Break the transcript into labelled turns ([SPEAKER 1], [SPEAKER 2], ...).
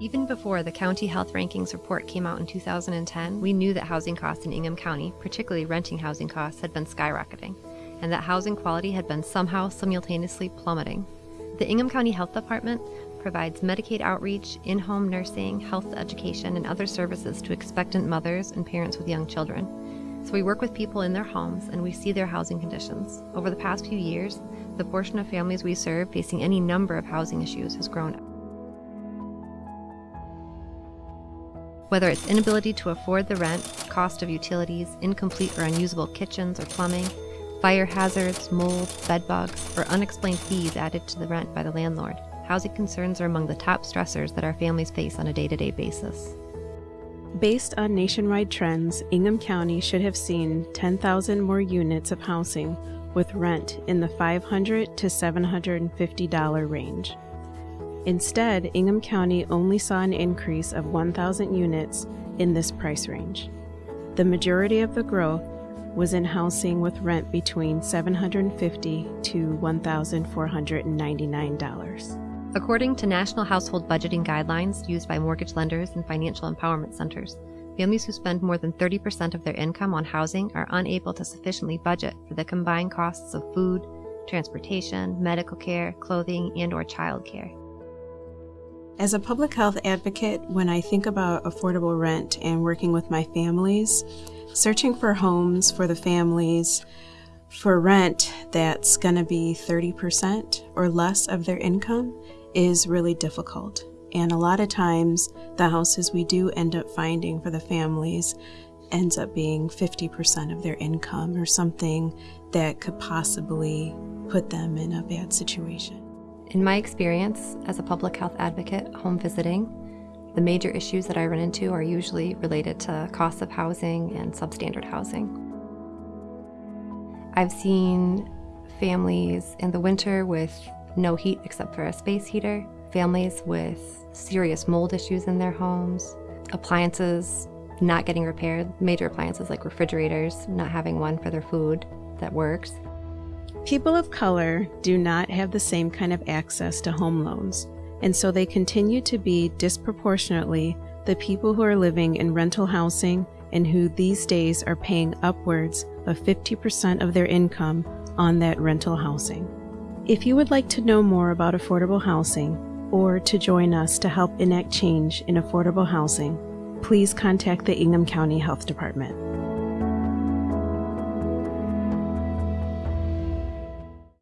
[SPEAKER 1] Even before the County Health Rankings report came out in 2010, we knew that housing costs in Ingham County, particularly renting housing costs, had been skyrocketing, and that housing quality had been somehow simultaneously plummeting. The Ingham County Health Department provides Medicaid outreach, in home nursing, health education, and other services to expectant mothers and parents with young children. So we work with people in their homes and we see their housing conditions. Over the past few years, the portion of families we serve facing any number of housing issues has grown. Whether it's inability to afford the rent, cost of utilities, incomplete or unusable kitchens or plumbing, fire hazards, mold, bed bugs, or unexplained fees added to the rent by the landlord, housing concerns are among the top stressors that our families face on a day to day basis.
[SPEAKER 2] Based on nationwide trends, Ingham County should have seen 10,000 more units of housing with rent in the 500 to $750 range. Instead, Ingham County only saw an increase of 1,000 units in this price range. The majority of the growth was in housing with rent between 750 to $1,499.
[SPEAKER 1] According to national household budgeting guidelines used by mortgage lenders and financial empowerment centers, families who spend more than 30% of their income on housing are unable to sufficiently budget for the combined costs of food, transportation, medical care, clothing, and or child care.
[SPEAKER 2] As a public health advocate, when I think about affordable rent and working with my families, searching for homes for the families for rent that's going to be 30% or less of their income is really difficult. And a lot of times, the houses we do end up finding for the families ends up being 50% of their income or something that could possibly put them in a bad situation.
[SPEAKER 1] In my experience as a public health advocate home visiting, the major issues that I run into are usually related to costs of housing and substandard housing. I've seen families in the winter with no heat except for a space heater, families with serious mold issues in their homes, appliances not getting repaired, major appliances like refrigerators, not having one for their food that works,
[SPEAKER 2] People of color do not have the same kind of access to home loans, and so they continue to be disproportionately the people who are living in rental housing and who these days are paying upwards of 50% of their income on that rental housing. If you would like to know more about affordable housing or to join us to help enact change in affordable housing, please contact the Ingham County Health Department.